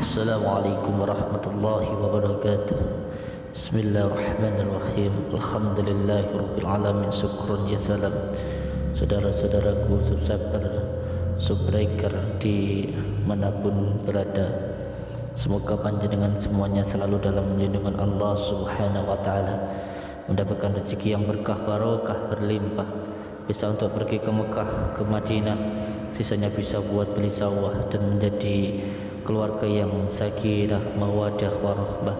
Assalamualaikum warahmatullahi wabarakatuh. Bismillahirrahmanirrahim. Alhamdulillahirrabbilalamin Syukrun ya salam. Saudara-saudaraku subscriber Subbreaker di manapun berada. Semoga panjenengan semuanya selalu dalam lindungan Allah subhanahu wa ta'ala. Mendapatkan rezeki yang berkah barokah berlimpah. Bisa untuk pergi ke Mekah, ke Madinah. Sisanya bisa buat beli sawah dan menjadi keluarga yang sakinah mawadah warahmah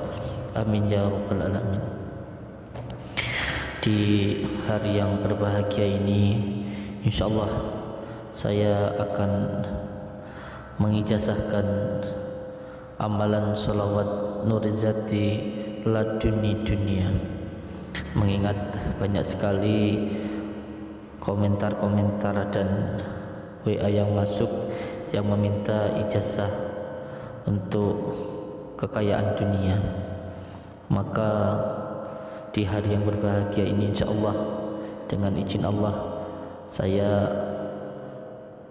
amin ya rabbal alamin. Di hari yang berbahagia ini insyaallah saya akan mengijazahkan amalan salawat nurizati laduni dunia. Mengingat banyak sekali komentar-komentar dan WA yang masuk yang meminta ijazah untuk kekayaan dunia. Maka di hari yang berbahagia ini insya Allah dengan izin Allah saya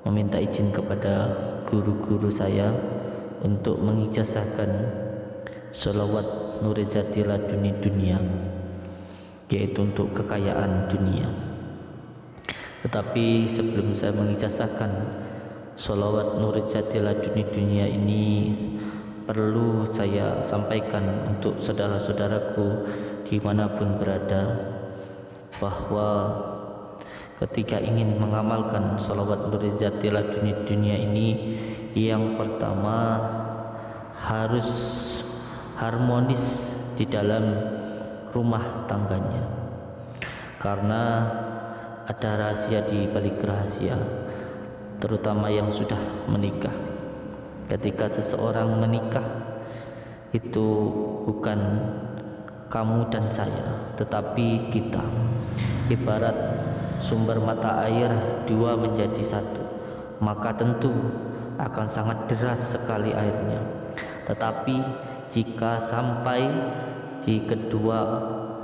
meminta izin kepada guru-guru saya untuk mengijazahkan salawat nurizati laduni dunia yaitu untuk kekayaan dunia. Tetapi sebelum saya mengijazahkan Salawat Nur Laduni Dunia ini perlu saya sampaikan untuk saudara-saudaraku di mana pun berada bahwa ketika ingin mengamalkan salawat Nur Laduni Dunia ini yang pertama harus harmonis di dalam rumah tangganya. Karena ada rahasia di balik rahasia terutama yang sudah menikah. Ketika seseorang menikah itu bukan kamu dan saya tetapi kita. Ibarat sumber mata air dua menjadi satu. Maka tentu akan sangat deras sekali airnya. Tetapi jika sampai di kedua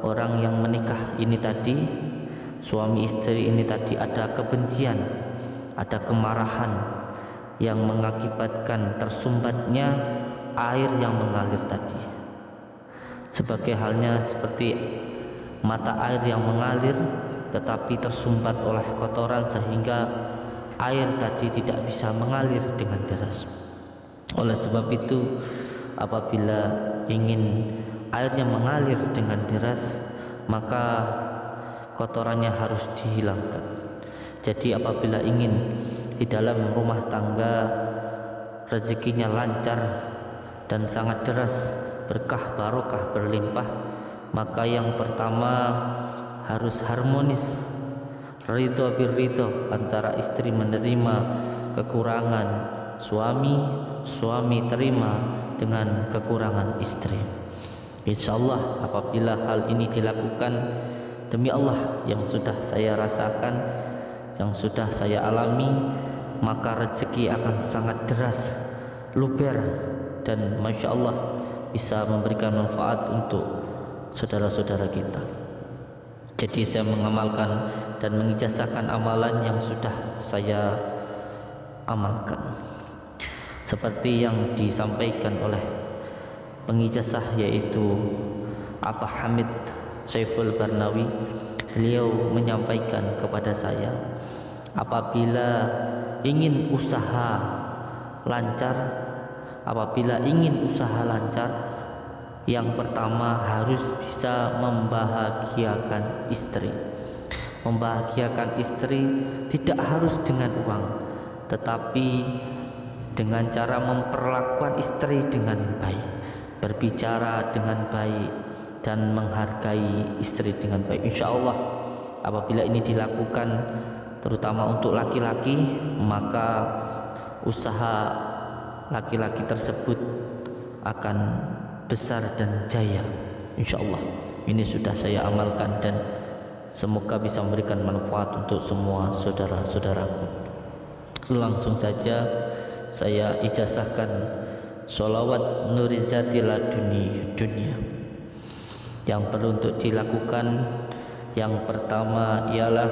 orang yang menikah ini tadi suami istri ini tadi ada kebencian ada kemarahan yang mengakibatkan tersumbatnya air yang mengalir tadi. Sebagai halnya seperti mata air yang mengalir tetapi tersumbat oleh kotoran sehingga air tadi tidak bisa mengalir dengan deras. Oleh sebab itu apabila ingin airnya mengalir dengan deras maka kotorannya harus dihilangkan jadi apabila ingin di dalam rumah tangga rezekinya lancar dan sangat deras, berkah barokah berlimpah, maka yang pertama harus harmonis ridho birridho antara istri menerima kekurangan suami, suami terima dengan kekurangan istri. Insyaallah apabila hal ini dilakukan demi Allah yang sudah saya rasakan yang sudah saya alami maka rezeki akan sangat deras luber dan Masya Allah bisa memberikan manfaat untuk saudara-saudara kita. Jadi saya mengamalkan dan mengijazahkan amalan yang sudah saya amalkan. Seperti yang disampaikan oleh pengijazah yaitu Apa Hamid Saiful Barnawi beliau menyampaikan kepada saya apabila ingin usaha lancar apabila ingin usaha lancar yang pertama harus bisa membahagiakan istri. Membahagiakan istri tidak harus dengan uang tetapi dengan cara memperlakukan istri dengan baik berbicara dengan baik dan menghargai istri dengan baik. Insya Allah apabila ini dilakukan terutama untuk laki-laki maka usaha laki-laki tersebut akan besar dan jaya. Insya Allah ini sudah saya amalkan dan semoga bisa memberikan manfaat untuk semua saudara-saudaraku. Langsung saja saya ijazahkan sholawat nurizati laduni dunia yang perlu untuk dilakukan yang pertama ialah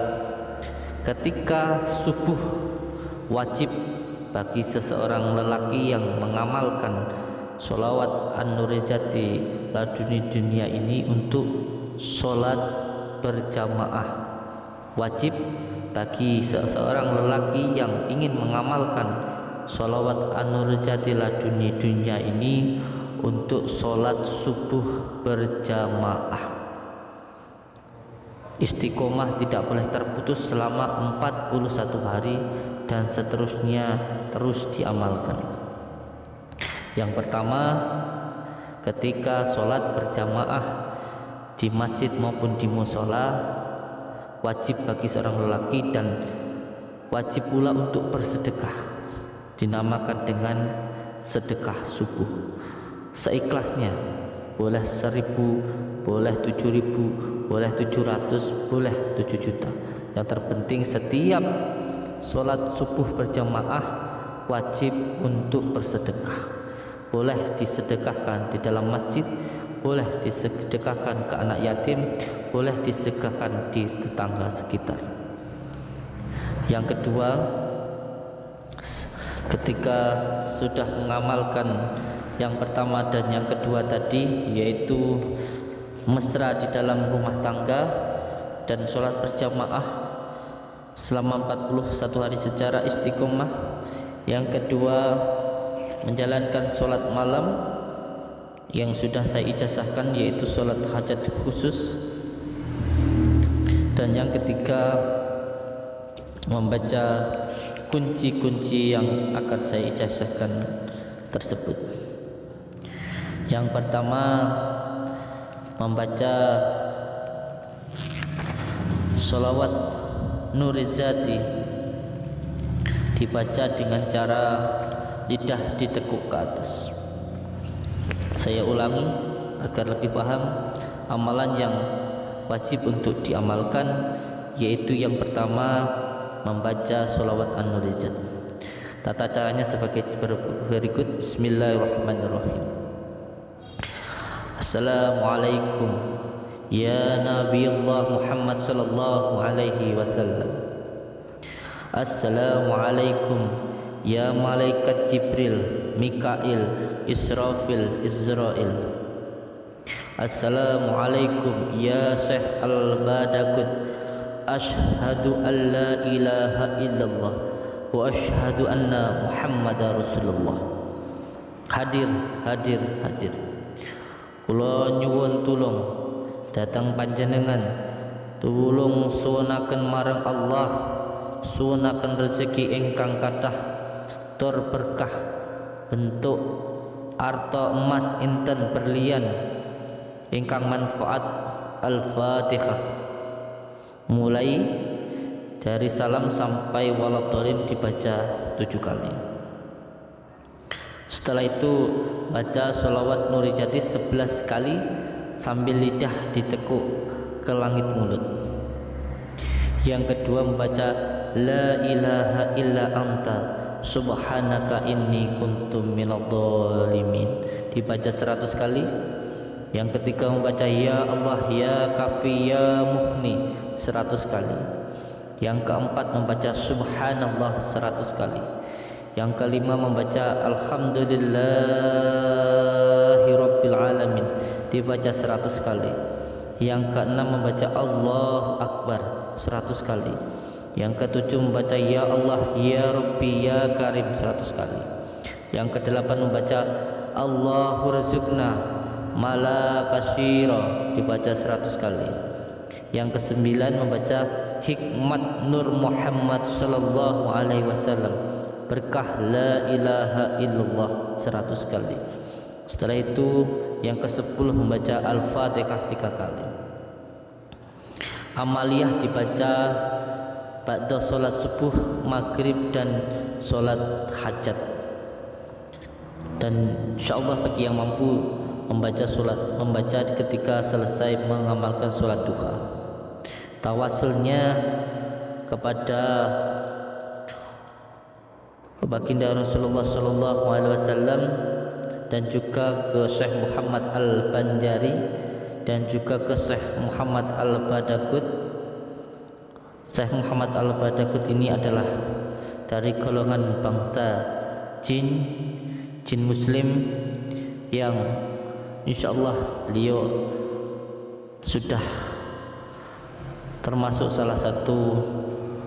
ketika subuh wajib bagi seseorang lelaki yang mengamalkan solawat an-nurijati laduni dunia ini untuk solat berjamaah. Wajib bagi seseorang lelaki yang ingin mengamalkan solawat an-nurijati laduni dunia ini untuk solat subuh berjamaah istiqomah tidak boleh terputus selama 41 hari dan seterusnya terus diamalkan yang pertama, ketika sholat berjamaah di masjid maupun di musola, wajib bagi seorang lelaki dan wajib pula untuk bersedekah. Dinamakan dengan sedekah subuh. Seikhlasnya, boleh seribu, boleh tujuh ribu, boleh tujuh ratus, boleh tujuh juta. Yang terpenting setiap sholat subuh berjamaah wajib untuk bersedekah. Boleh disedekahkan di dalam masjid boleh disedekahkan ke anak yatim boleh disedekahkan di tetangga sekitar. Yang kedua ketika sudah mengamalkan yang pertama dan yang kedua tadi yaitu mesra di dalam rumah tangga dan sholat berjamaah selama 41 hari secara istiqomah. Yang kedua menjalankan sholat malam yang sudah saya ijazahkan yaitu sholat hajat khusus. Dan yang ketiga membaca kunci-kunci yang akan saya ijazahkan tersebut yang pertama membaca sholawat nurizati. Dibaca dengan cara lidah ditekuk ke atas. Saya ulangi agar lebih paham amalan yang wajib untuk diamalkan yaitu yang pertama membaca sholawat an-nurijat. Tata caranya sebagai berikut. Bismillahirrahmanirrahim Assalamualaikum. Ya Nabi Allah Muhammad sallallahu alaihi wasallam. Assalamualaikum. Ya malaikat Jibril, Mikail, Israfil, Israel Assalamualaikum Ya Syekh Al-Badakut Ashhadu an la ilaha illallah Wa ashhadu anna Muhammad Rasulullah. Hadir, hadir, hadir Kula nyuwun tulung Datang panjenengan. Tulung suwunaken marang Allah Suwunaken rezeki ingkang kathah tur berkah bentuk arto emas inten berlian ingkang manfaat al-fatihah. Mulai dari salam sampai walabdolin dibaca tujuh kali setelah itu baca sholawat nurijati sebelas kali sambil lidah ditekuk ke langit mulut. Yang kedua membaca la ilaha illa anta subhanaka inni kuntum minadh-dhalimin dibaca 100 kali. Yang ketiga membaca ya Allah ya kafi ya mukhni 100 kali. Yang keempat membaca subhanallah 100 kali yang kelima membaca alhamdulillahi rabbil alamin. Dibaca 100 kali. Yang keenam membaca Allah akbar 100 kali. Yang ketujuh membaca Ya Allah Ya Rabbi Ya Karim 100 kali. Yang kedelapan membaca Allahu Razukna Mala Kasyira dibaca 100 kali. Yang kesembilan membaca Hikmat Nur Muhammad Sallallahu Alaihi Wasallam Berkah La ilaha illallah 100 kali Setelah itu yang ke sepuluh membaca Al-Fatihah tiga kali Amaliyah dibaca pada solat subuh, maghrib dan solat hajat. Dan insyaallah bagi yang mampu membaca solat, membaca ketika selesai mengamalkan solat duha. Tawasulnya kepada baginda Rasulullah sallallahu alaihi wasallam dan juga ke Syekh Muhammad Al-Banjari dan juga ke Syekh Muhammad Al-Badakut Syekh Muhammad Al-Badakut ini adalah dari golongan bangsa jin, jin muslim yang insyaallah beliau sudah termasuk salah satu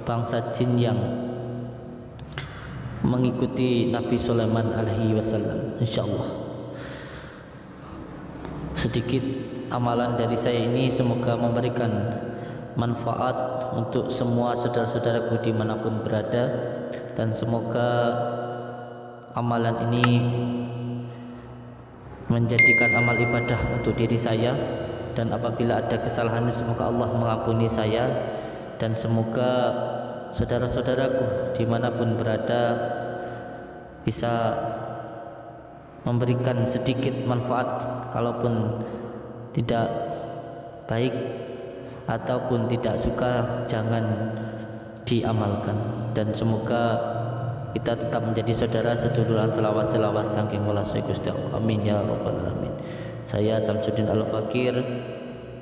bangsa jin yang mengikuti Nabi Sulaiman alaihi wasallam insyaallah. Sedikit amalan dari saya ini semoga memberikan manfaat untuk semua saudara-saudaraku di mana pun berada dan semoga amalan ini menjadikan amal ibadah untuk diri saya dan apabila ada kesalahan semoga Allah mengampuni saya dan semoga saudara-saudaraku di mana pun berada bisa memberikan sedikit manfaat kalaupun tidak baik ataupun tidak suka jangan diamalkan dan semoga kita tetap menjadi saudara seduluran selawas selawas saking walasai Gusti amin ya rabbal alamin saya Samsudin Al-Fakir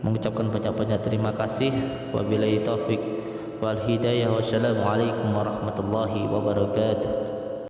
mengucapkan banyak-banyak terima kasih. Wabillahi taufik wal hidayah. Wassalamualaikum warahmatullahi wabarakatuh.